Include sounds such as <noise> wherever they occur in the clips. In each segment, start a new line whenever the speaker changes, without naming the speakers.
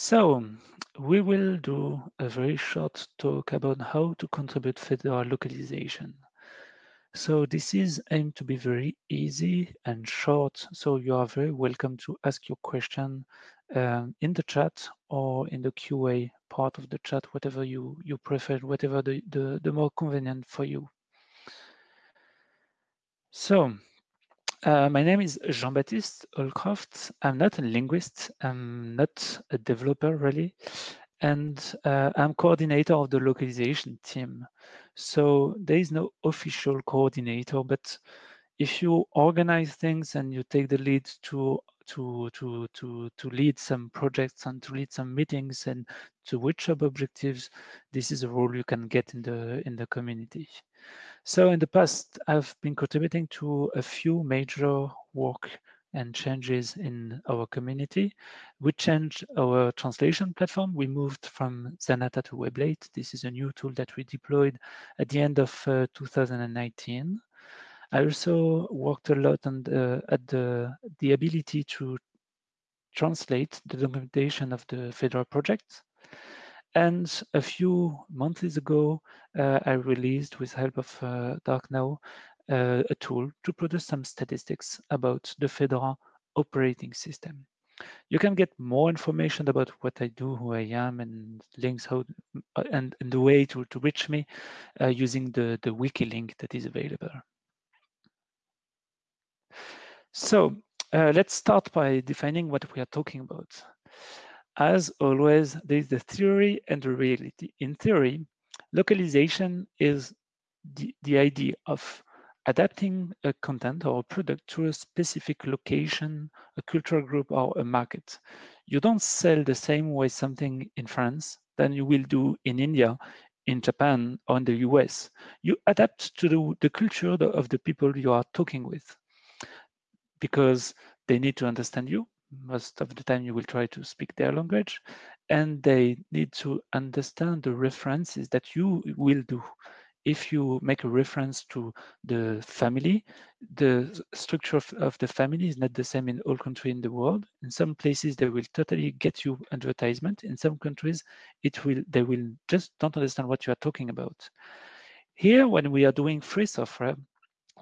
So we will do a very short talk about how to contribute Fedora localization. So this is aimed to be very easy and short. So you are very welcome to ask your question um, in the chat or in the QA part of the chat, whatever you, you prefer, whatever the, the, the more convenient for you. So uh, my name is Jean-Baptiste Holcroft. I'm not a linguist. I'm not a developer really. And uh, I'm coordinator of the localization team. So there is no official coordinator, but if you organize things and you take the lead to to to to to lead some projects and to lead some meetings and to up objectives, this is a role you can get in the in the community. So in the past, I've been contributing to a few major work and changes in our community. We changed our translation platform. We moved from Zanata to Weblate. This is a new tool that we deployed at the end of uh, 2019. I also worked a lot on the, at the, the ability to translate the documentation of the Fedora project. And a few months ago, uh, I released, with help of uh, DarkNow, uh, a tool to produce some statistics about the Fedora operating system. You can get more information about what I do, who I am, and links how uh, and, and the way to, to reach me uh, using the, the wiki link that is available. So uh, let's start by defining what we are talking about. As always, there is the theory and the reality. In theory, localization is the, the idea of adapting a content or a product to a specific location, a cultural group, or a market. You don't sell the same way something in France than you will do in India, in Japan, or in the US. You adapt to the, the culture of the people you are talking with because they need to understand you, most of the time you will try to speak their language and they need to understand the references that you will do. If you make a reference to the family the structure of, of the family is not the same in all countries in the world. In some places they will totally get you advertisement. In some countries it will they will just don't understand what you are talking about. Here when we are doing free software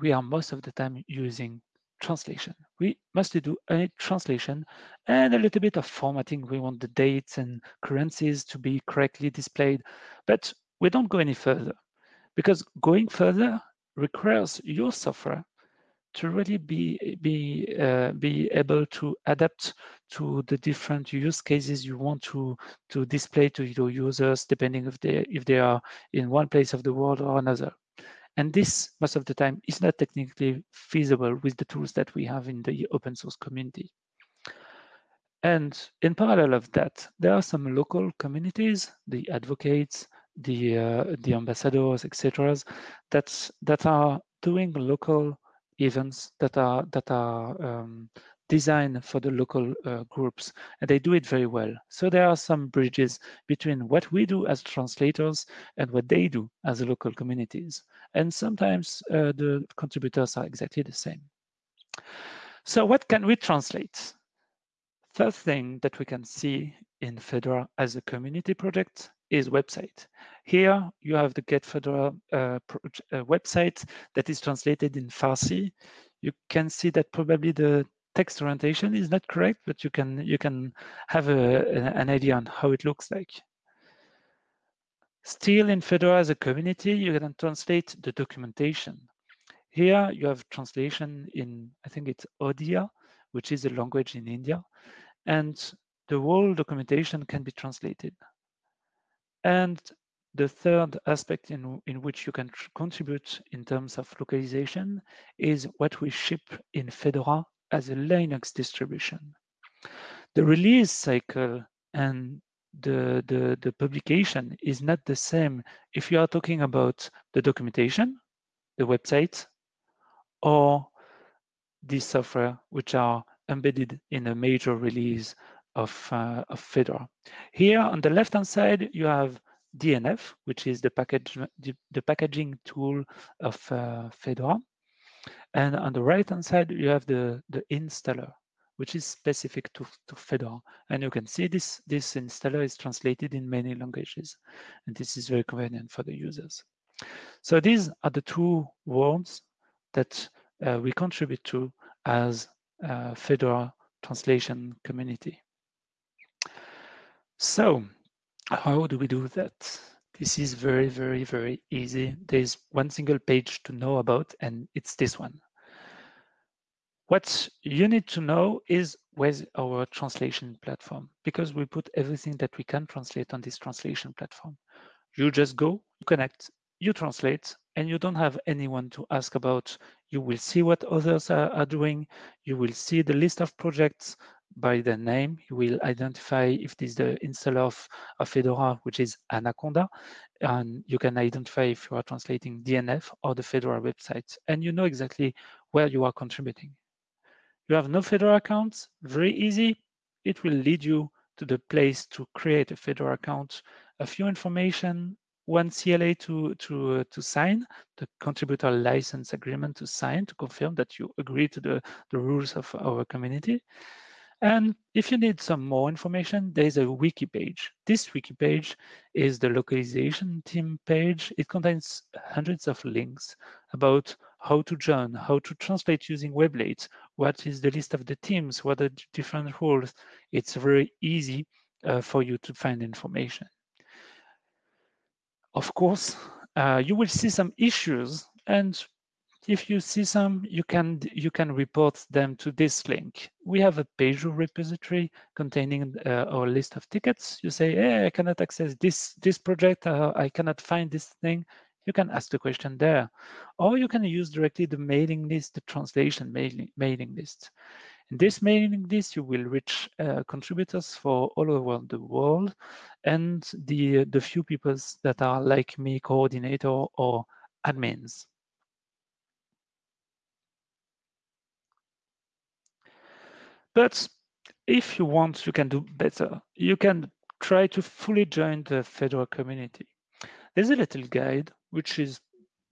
we are most of the time using translation. We mostly do a translation and a little bit of formatting. We want the dates and currencies to be correctly displayed, but we don't go any further because going further requires your software to really be be uh, be able to adapt to the different use cases you want to to display to your users depending if they if they are in one place of the world or another and this, most of the time, is not technically feasible with the tools that we have in the open source community. And in parallel of that, there are some local communities, the advocates, the uh, the ambassadors, etc., that that are doing local events that are that are um, designed for the local uh, groups, and they do it very well. So there are some bridges between what we do as translators and what they do as the local communities. And sometimes uh, the contributors are exactly the same. So what can we translate? First thing that we can see in Fedora as a community project is website. Here you have the Get Fedora uh, uh, website that is translated in Farsi. You can see that probably the text orientation is not correct, but you can you can have a, an idea on how it looks like. Still in Fedora as a community, you can translate the documentation. Here you have translation in, I think it's Odia, which is a language in India, and the whole documentation can be translated. And the third aspect in, in which you can contribute in terms of localization is what we ship in Fedora as a Linux distribution. The release cycle and the, the, the publication is not the same if you are talking about the documentation, the website, or the software which are embedded in a major release of, uh, of Fedora. Here on the left-hand side, you have DNF, which is the package the, the packaging tool of uh, Fedora. And on the right-hand side, you have the, the installer. which is specific to, to Fedora. And you can see this, this installer is translated in many languages. And this is very convenient for the users. So these are the two worlds that uh, we contribute to as Fedora translation community. So how do we do that? This is very, very, very easy. There's one single page to know about, and it's this one. What you need to know is where's our translation platform, because we put everything that we can translate on this translation platform. You just go, you connect, you translate, and you don't have anyone to ask about. You will see what others are, are doing. You will see the list of projects by the name. You will identify if this is the installer of, of Fedora, which is Anaconda, and you can identify if you are translating DNF or the Fedora website, and you know exactly where you are contributing. You have no Fedora accounts, very easy. It will lead you to the place to create a Fedora account, a few information, one CLA to to uh, to sign, the contributor license agreement to sign to confirm that you agree to the the rules of our community. And if you need some more information, there's a wiki page. This wiki page is the localization team page. It contains hundreds of links about how to join, how to translate using Weblate, what is the list of the teams, what are the different roles. It's very easy uh, for you to find information. Of course, uh, you will see some issues and if you see some, you can you can report them to this link. We have a Pagure repository containing uh, our list of tickets. You say, hey, I cannot access this this project. Uh, I cannot find this thing. You can ask the question there, or you can use directly the mailing list, the translation mailing mailing list. In this mailing list, you will reach uh, contributors for all over the world, and the the few people that are like me, coordinator or admins. But if you want, you can do better. You can try to fully join the Fedora community. There's a little guide, which is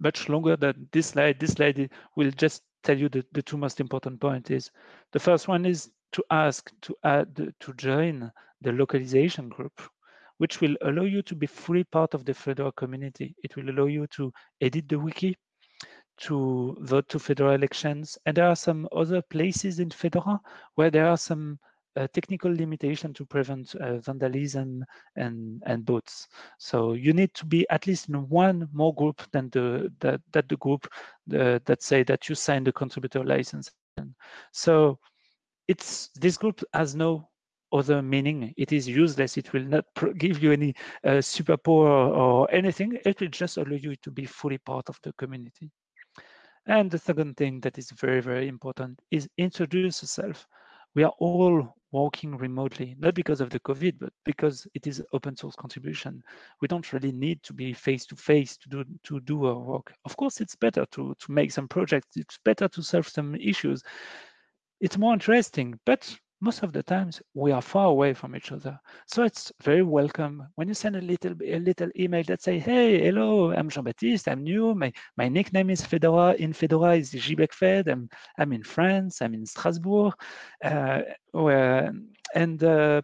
much longer than this slide. This slide will just tell you the, the two most important points is the first one is to ask to add to join the localization group, which will allow you to be fully part of the Fedora community. It will allow you to edit the wiki, to vote to Fedora elections. And there are some other places in Fedora where there are some uh, technical limitation to prevent uh, vandalism and, and bots. So you need to be at least in one more group than the that, that the group uh, that say that you signed the contributor license. So it's this group has no other meaning. It is useless. It will not give you any uh, superpower or, or anything. It will just allow you to be fully part of the community. And the second thing that is very, very important is introduce yourself. We are all working remotely, not because of the COVID, but because it is open source contribution. We don't really need to be face to face to do to do our work. Of course, it's better to to make some projects. It's better to solve some issues. It's more interesting, but most of the times we are far away from each other. So it's very welcome when you send a little a little email that say, hey, hello, I'm Jean-Baptiste, I'm new, my, my nickname is Fedora, in Fedora is Fed. I'm, I'm in France, I'm in Strasbourg, uh, where, and uh,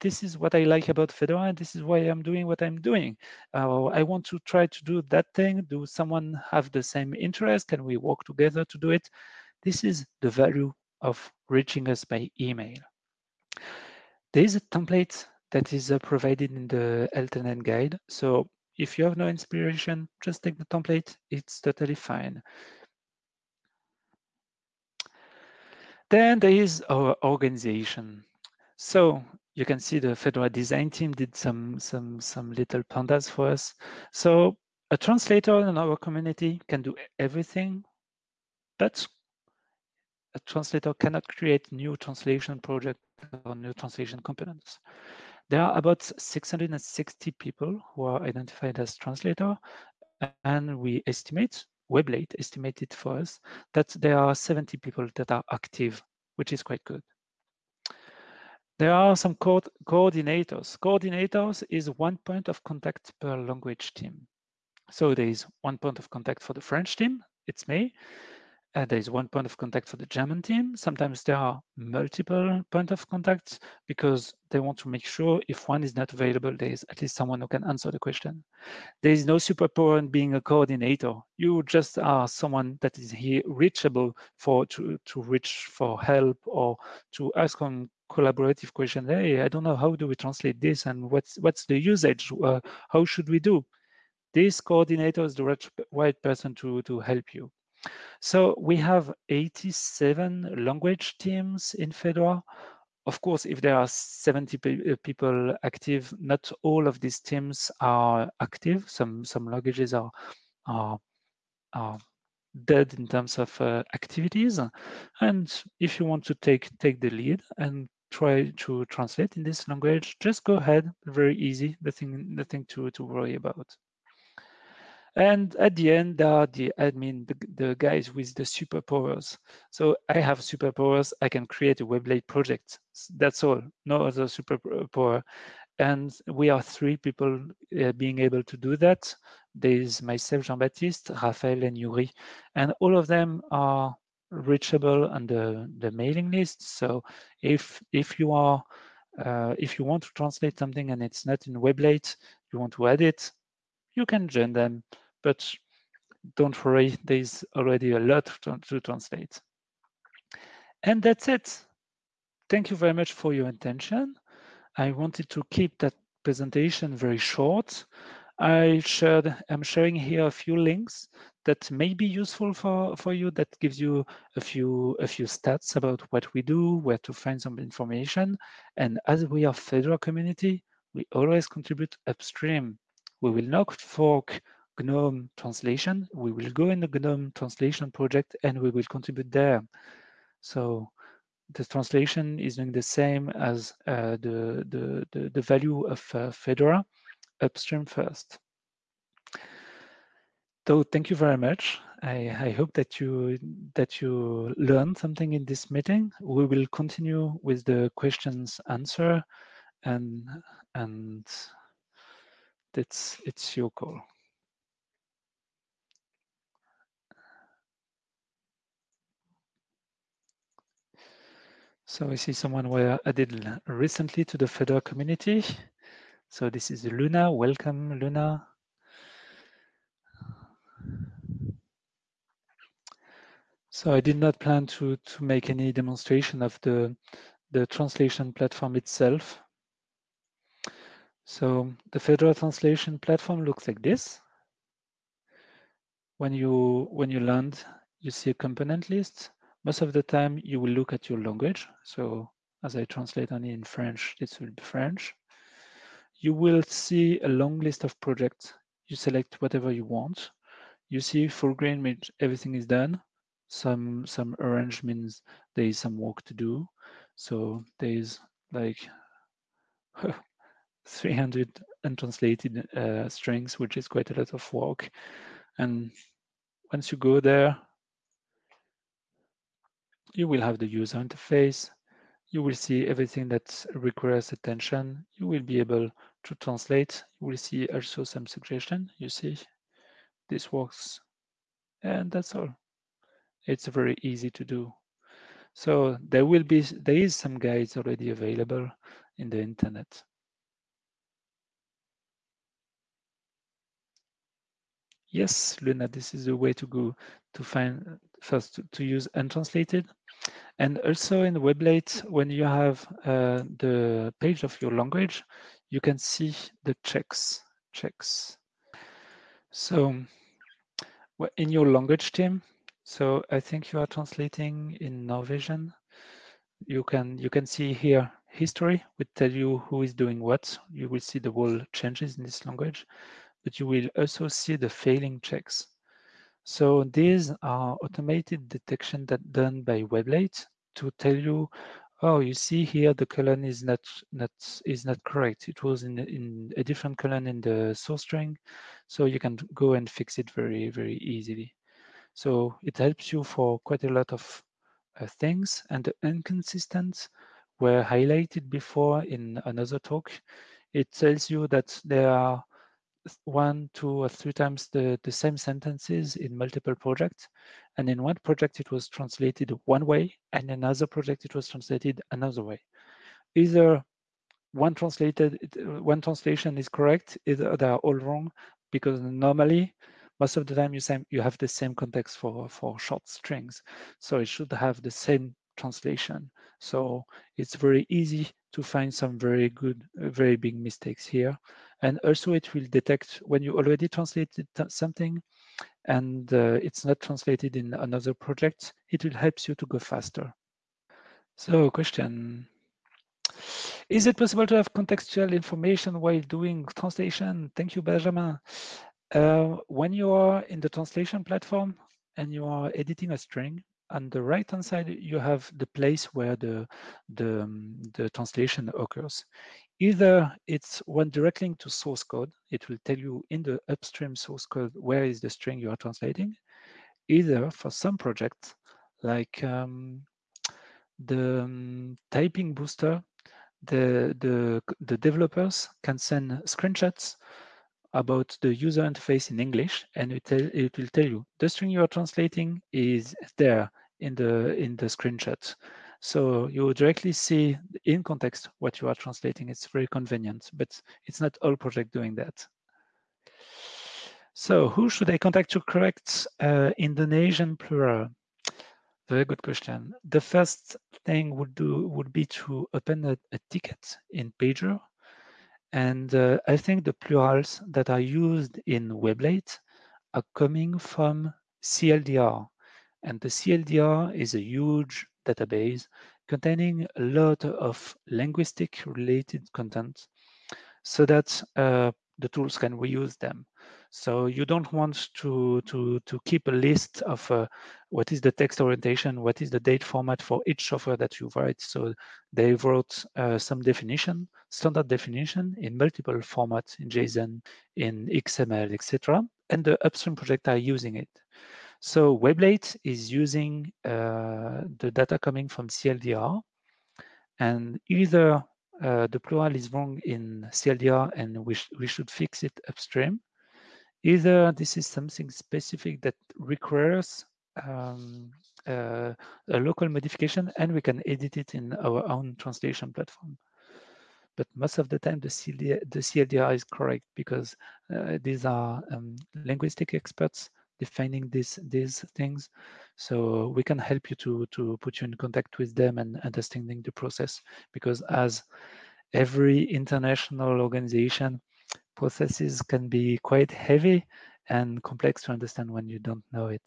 this is what I like about Fedora, and this is why I'm doing what I'm doing. Uh, I want to try to do that thing. Do someone have the same interest? Can we work together to do it? This is the value of reaching us by email. There is a template that is uh, provided in the L10N guide. So if you have no inspiration, just take the template. It's totally fine. Then there is our organization. So you can see the Fedora design team did some some some little pandas for us. So a translator in our community can do everything, but a translator cannot create new translation project or new translation components. There are about 660 people who are identified as translator, and we estimate, Weblate estimated for us, that there are 70 people that are active, which is quite good. There are some co coordinators. Coordinators is one point of contact per language team. So there is one point of contact for the French team, it's me, uh, there is one point of contact for the German team. Sometimes there are multiple point of contacts because they want to make sure if one is not available, there is at least someone who can answer the question. There is no superpower in being a coordinator. You just are someone that is here reachable for to, to reach for help or to ask on collaborative question. Hey, I don't know, how do we translate this and what's what's the usage? Uh, how should we do? This coordinator is the right, right person to, to help you. So we have 87 language teams in Fedora. Of course, if there are 70 pe uh, people active, not all of these teams are active. Some some languages are are, are dead in terms of uh, activities. And if you want to take take the lead and try to translate in this language, just go ahead. Very easy. Nothing nothing to to worry about. And at the end, there are the admin, the, the guys with the superpowers. So I have superpowers. I can create a Weblate project. That's all. No other superpower. And we are three people uh, being able to do that. There is myself, Jean-Baptiste, Raphael, and Yuri. And all of them are reachable on the, the mailing list. So if if you are uh, if you want to translate something and it's not in Weblate, you want to add it, you can join them, but don't worry, there's already a lot to, translate. And that's it. Thank you very much for your attention. I wanted to keep that presentation very short. I shared, I'm sharing here a few links that may be useful for, for you, that gives you a few, a few stats about what we do, where to find some information. And as we are Fedora community, we always contribute upstream. We will not fork GNOME translation. We will go in the GNOME translation project and we will contribute there. So the translation is doing the same as uh, the, the, the, the, value of uh, Fedora upstream first. So thank you very much. I, I, hope that you that you learned something in this meeting. We will continue with the questions answer and and it's it's your call. So I see someone were added recently to the Fedora community. So this is Luna. Welcome, Luna. So I did not plan to, to make any demonstration of the, the translation platform itself. So the Fedora translation platform looks like this. When you when you land, you see a component list most of the time you will look at your language. So as I translate only in French, this will be French. You will see a long list of projects. You select whatever you want. You see full green means everything is done. Some some orange means there is some work to do. So there is like <laughs> 300 untranslated uh, strings, which is quite a lot of work. And once you go there, you will have the user interface. You will see everything that requires attention. You will be able to translate. You will see also some suggestion. You see, this works. And that's all. It's very easy to do. So there will be, there is some guides already available in the internet. Yes, Luna, this is the way to go to find first to, to use untranslated and also in Weblate, when you have uh, the page of your language, you can see the checks. checks. So in your language team, so I think you are translating in Norwegian. You can you can see here history would tell you who is doing what. You will see the whole changes in this language, but you will also see the failing checks. So these are automated detection that done by Weblate to tell you, oh, you see here the colon is not not is not correct. It was in in a different colon in the source string, so you can go and fix it very very easily. So it helps you for quite a lot of uh, things, and the inconsistent were highlighted before in another talk. It tells you that there are one, two, or three times the, the same sentences in multiple projects. And in one project, it was translated one way, and another project, it was translated another way. Either one translated one translation is correct, either they are all wrong, because normally most of the time you same you have the same context for for short strings so it should have the same translation so it's very easy to find some very good very big mistakes here and also it will detect when you already translated something and uh, it's not translated in another project it will help you to go faster so question is it possible to have contextual information while doing translation? Thank you, Benjamin. Uh, when you are in the translation platform and you are editing a string, on the right-hand side, you have the place where the, the, um, the translation occurs. Either it's one direct link to source code. It will tell you in the upstream source code where is the string you are translating. Either for some projects, like um, the um, typing booster, the, the, the developers can send screenshots about the user interface in English, and it, tell, it will tell you the string you are translating is there in the in the screenshot. So you directly see in context what you are translating. It's very convenient, but it's not all project doing that. So who should I contact to correct uh, Indonesian plural? Very good question. The first thing would do would be to open a, a ticket in Pagure and uh, I think the plurals that are used in Weblate are coming from CLDR. And the CLDR is a huge database containing a lot of linguistic related content so that uh, the tools can reuse them. So you don't want to, to, to keep a list of uh, what is the text orientation, what is the date format for each software that you write. So they wrote uh, some definition, standard definition in multiple formats in JSON, in XML, etc. And the upstream project are using it. So Weblate is using uh, the data coming from CLDR and either uh, the plural is wrong in CLDR and we, sh we should fix it upstream. Either this is something specific that requires um, uh, a local modification and we can edit it in our own translation platform. But most of the time the CLDR, the CLDR is correct because uh, these are um, linguistic experts defining these these things. So we can help you to to put you in contact with them and understanding the process because as every international organization, processes can be quite heavy and complex to understand when you don't know it.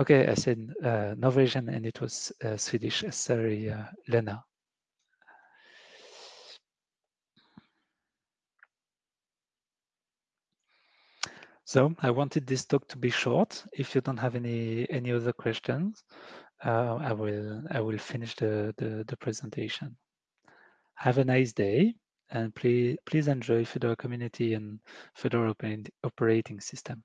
Okay, I said uh, Norwegian and it was uh, Swedish. Sorry, uh, Lena. So I wanted this talk to be short. If you don't have any any other questions, uh, I will I will finish the, the, the presentation. Have a nice day and please please enjoy Fedora community and Fedora operating system.